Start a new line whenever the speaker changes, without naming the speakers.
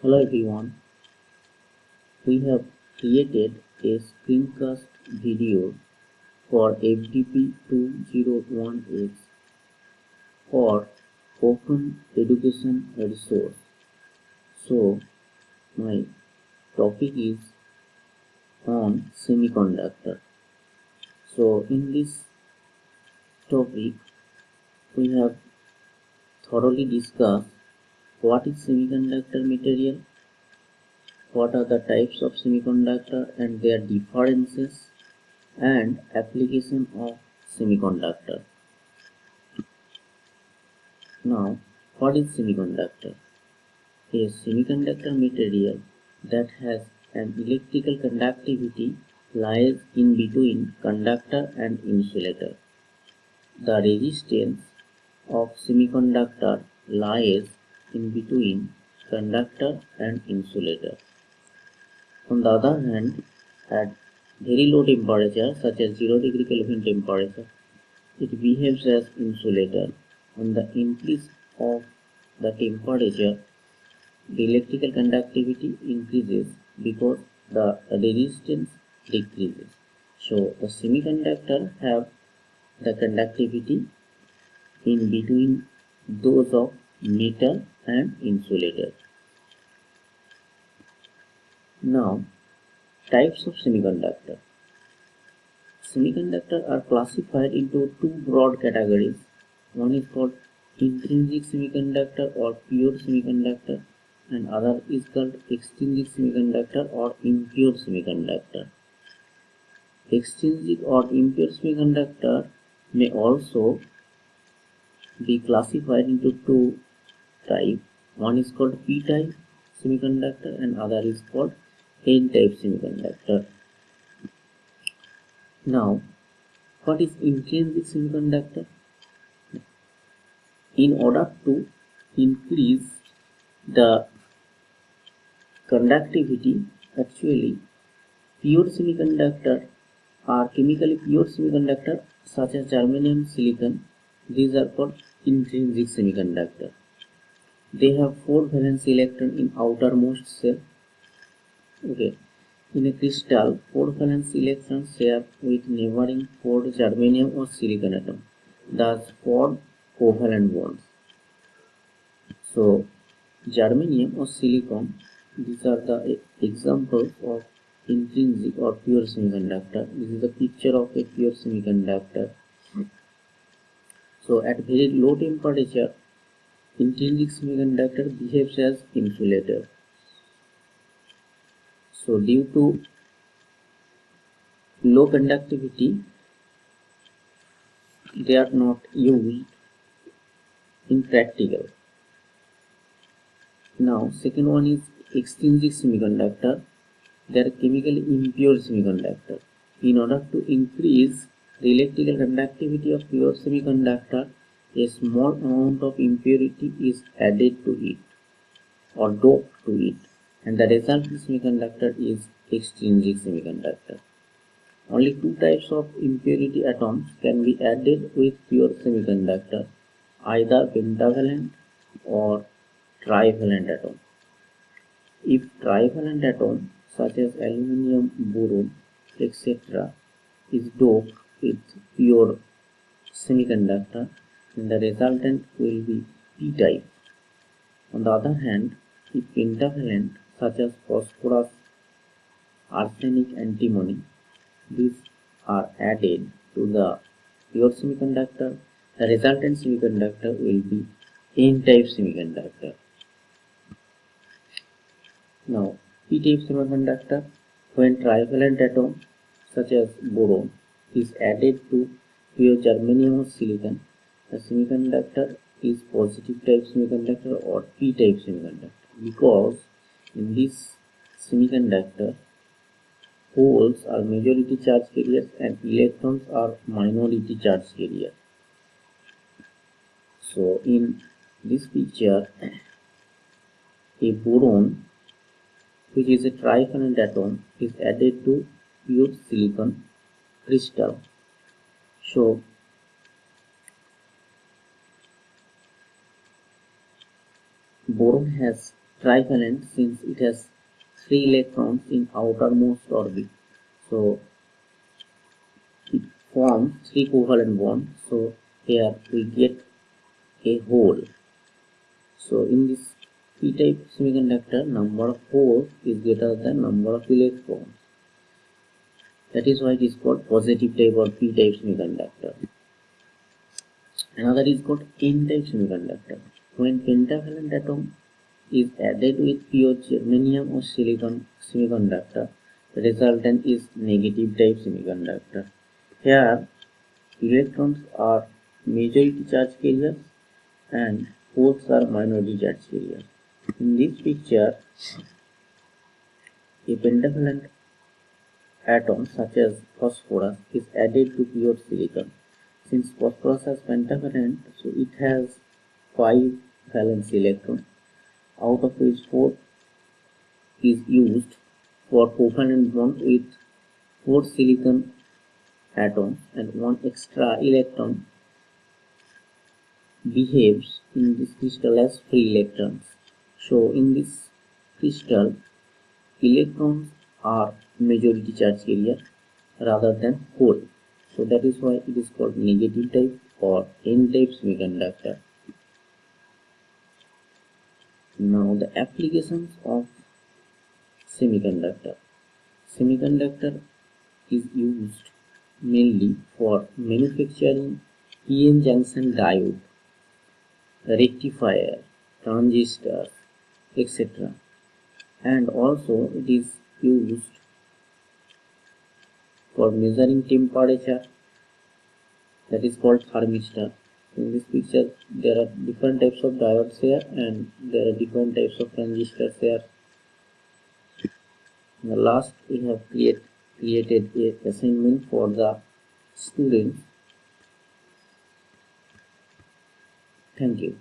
Hello everyone. We have created a screencast video for FDP 201X for Open Education Resource. So my topic is on semiconductor. So in this topic we have thoroughly discussed what is semiconductor material, what are the types of semiconductor and their differences and application of semiconductor. Now, what is semiconductor? A semiconductor material that has an electrical conductivity lies in between conductor and insulator. The resistance of semiconductor lies in between conductor and insulator. On the other hand, at very low temperature such as 0 degree Kelvin temperature, it behaves as insulator. On the increase of the temperature, the electrical conductivity increases because the resistance decreases. So the semiconductor have the conductivity in between those of metal and insulator. Now, types of semiconductor. Semiconductor are classified into two broad categories. One is called intrinsic semiconductor or pure semiconductor and other is called extrinsic semiconductor or impure semiconductor. Extrinsic or impure semiconductor may also be classified into two type. One is called p type semiconductor and other is called n type semiconductor. Now what is intrinsic semiconductor? In order to increase the conductivity actually pure semiconductor are chemically pure semiconductor such as germanium silicon these are called intrinsic semiconductor they have four valence electron in outermost shell okay. In a crystal four valence electrons share with neighboring four germanium or silicon atom. Thus form covalent bonds. So germanium or silicon these are the examples of intrinsic or pure semiconductor. This is the picture of a pure semiconductor. So at very low temperature intrinsic semiconductor behaves as insulator. So due to low conductivity they are not used in practical now second one is extrinsic semiconductor. They are chemically impure semiconductor. In order to increase the electrical conductivity of pure semiconductor a small amount of impurity is added to it or doped to it and the resulting semiconductor is extrinsic semiconductor. Only two types of impurity atoms can be added with pure semiconductor, either pentavalent or trivalent atom. If trivalent atom such as aluminium, boron, etc. is doped with pure semiconductor, the resultant will be p-type. On the other hand, if pentavalent such as phosphorus, arsenic, antimony, these are added to the pure semiconductor, the resultant semiconductor will be n-type semiconductor. Now, p-type semiconductor, when trivalent atom such as boron is added to pure germanium or silicon, the semiconductor is positive type semiconductor or p-type semiconductor because in this semiconductor holes are majority charge carriers and electrons are minority charge carrier. So in this picture a boron which is a trivalent atom is added to pure silicon crystal. So boron has trivalent since it has three electrons in outermost orbit. So it forms three covalent bonds. So here we get a hole so in this p-type semiconductor number of holes is greater than number of electrons. That is why it is called positive type or p-type semiconductor. Another is called n-type semiconductor when pentavalent atom is added with pure germanium or silicon semiconductor the resultant is negative type semiconductor. Here electrons are majority charge carriers and holes are minority charge carriers. In this picture a pentavalent atom such as phosphorus is added to pure silicon. Since phosphorus has pentavalent so it has five valence electron out of which four is used for covalent bond with four silicon atoms and one extra electron behaves in this crystal as free electrons. So in this crystal, electrons are majority charge carrier rather than hole. So that is why it is called negative type or n-type semiconductor. Now the applications of semiconductor. Semiconductor is used mainly for manufacturing PN junction diode, rectifier, transistor, etc. And also it is used for measuring temperature that is called thermistor in this picture there are different types of diodes here and there are different types of transistors here. In the last we have create, created a assignment for the students. Thank you